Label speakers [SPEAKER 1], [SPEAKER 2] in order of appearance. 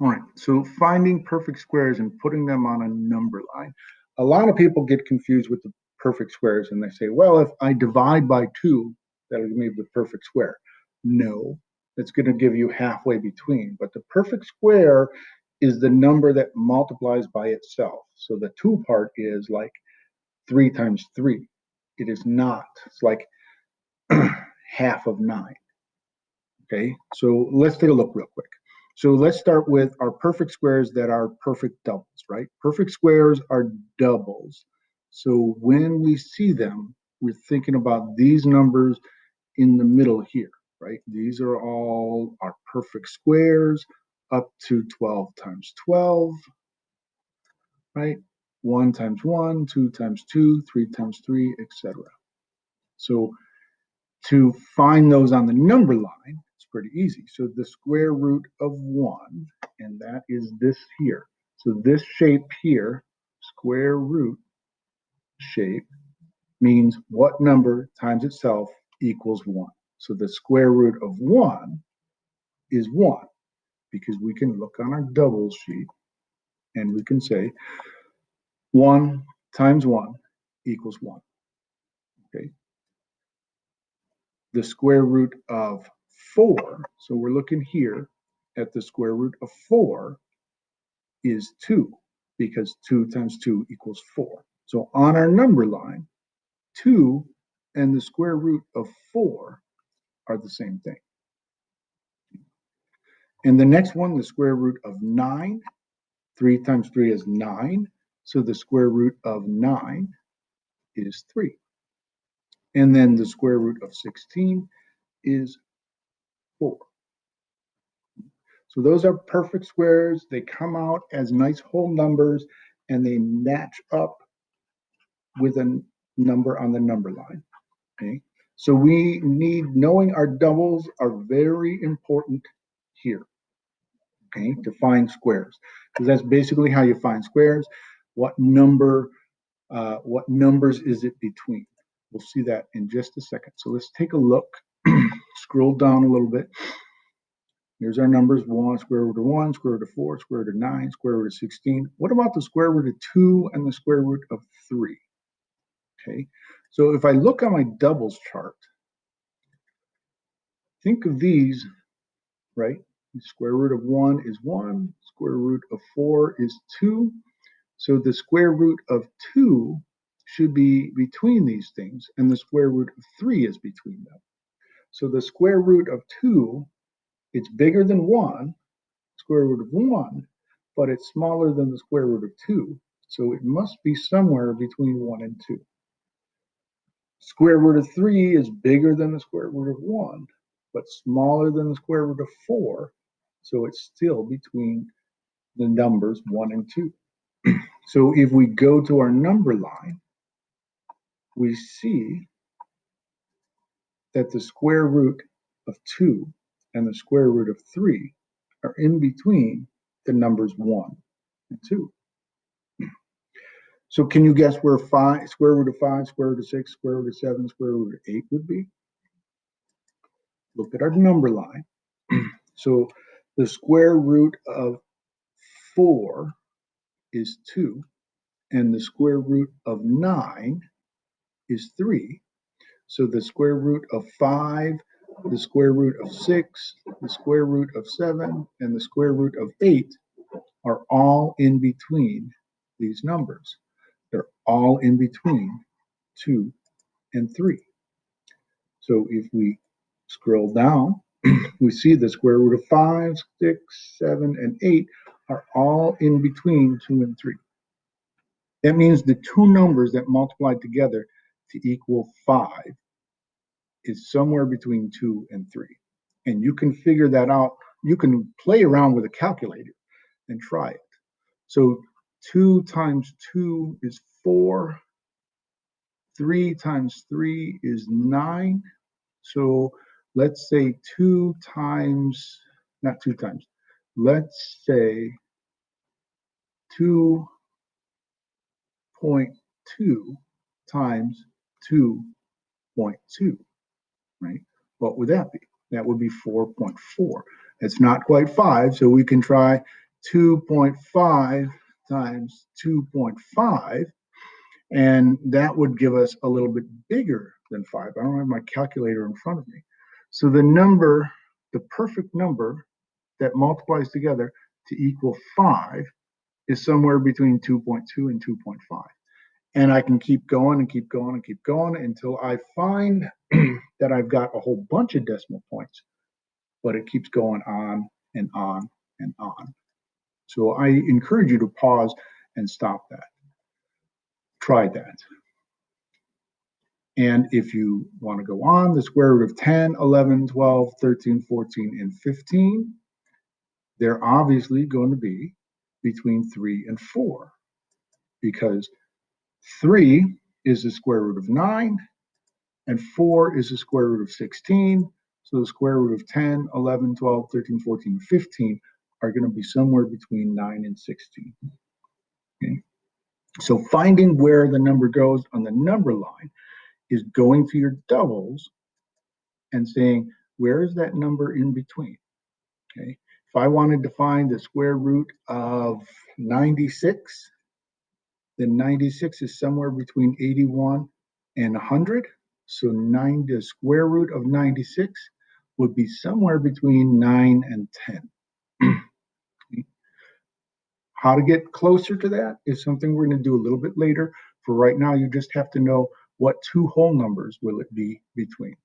[SPEAKER 1] All right, so finding perfect squares and putting them on a number line. A lot of people get confused with the perfect squares and they say, well, if I divide by two, that'll give me the perfect square. No, it's going to give you halfway between. But the perfect square is the number that multiplies by itself. So the two part is like three times three. It is not. It's like half of nine. Okay, so let's take a look real quick. So let's start with our perfect squares that are perfect doubles, right? Perfect squares are doubles. So when we see them, we're thinking about these numbers in the middle here, right? These are all our perfect squares up to 12 times 12, right? 1 times 1, 2 times 2, 3 times 3, etc. So to find those on the number line, pretty easy. So the square root of 1, and that is this here. So this shape here, square root shape, means what number times itself equals 1. So the square root of 1 is 1 because we can look on our double sheet and we can say 1 times 1 equals 1. Okay. The square root of 4, so we're looking here at the square root of 4 is 2 because 2 times 2 equals 4. So on our number line, 2 and the square root of 4 are the same thing. And the next one, the square root of 9, 3 times 3 is 9. So the square root of 9 is 3. And then the square root of 16 is 4. So those are perfect squares. They come out as nice whole numbers and they match up with a number on the number line. Okay. So we need knowing our doubles are very important here. Okay, to find squares. Because that's basically how you find squares. What number, uh, what numbers is it between? We'll see that in just a second. So let's take a look, scroll down a little bit. Here's our numbers, 1, square root of 1, square root of 4, square root of 9, square root of 16. What about the square root of 2 and the square root of 3? Okay, so if I look on my doubles chart, think of these, right? The square root of 1 is 1, square root of 4 is 2. So the square root of 2 should be between these things, and the square root of 3 is between them. So the square root of 2, it's bigger than 1, square root of 1, but it's smaller than the square root of 2. So it must be somewhere between 1 and 2. Square root of 3 is bigger than the square root of 1, but smaller than the square root of 4. So it's still between the numbers 1 and 2. so if we go to our number line, we see that the square root of 2 and the square root of 3 are in between the numbers 1 and 2. So can you guess where five, square root of 5, square root of 6, square root of 7, square root of 8 would be? Look at our number line. so the square root of 4 is 2, and the square root of 9 is 3. So the square root of 5, the square root of 6, the square root of 7, and the square root of 8 are all in between these numbers. They're all in between 2 and 3. So if we scroll down, we see the square root of 5, 6, 7, and 8 are all in between 2 and 3. That means the two numbers that multiply together to equal 5 is somewhere between 2 and 3. And you can figure that out. You can play around with a calculator and try it. So 2 times 2 is 4. 3 times 3 is 9. So let's say 2 times, not 2 times, let's say 2.2 times 2.2, right? What would that be? That would be 4.4. It's not quite 5, so we can try 2.5 times 2.5, and that would give us a little bit bigger than 5. I don't have my calculator in front of me. So the number, the perfect number that multiplies together to equal 5 is somewhere between 2.2 and 2.5. And I can keep going and keep going and keep going until I find that I've got a whole bunch of decimal points, but it keeps going on and on and on. So I encourage you to pause and stop that. Try that. And if you want to go on, the square root of 10, 11, 12, 13, 14, and 15, they're obviously going to be between 3 and 4 because 3 is the square root of 9 and 4 is the square root of 16. So the square root of 10, 11, 12, 13, 14, 15 are going to be somewhere between 9 and 16. Okay. So finding where the number goes on the number line is going to your doubles and saying, where is that number in between? Okay. If I wanted to find the square root of 96, then 96 is somewhere between 81 and 100. So 9, the square root of 96 would be somewhere between 9 and 10. How to get closer to that is something we're going to do a little bit later. For right now, you just have to know what two whole numbers will it be between.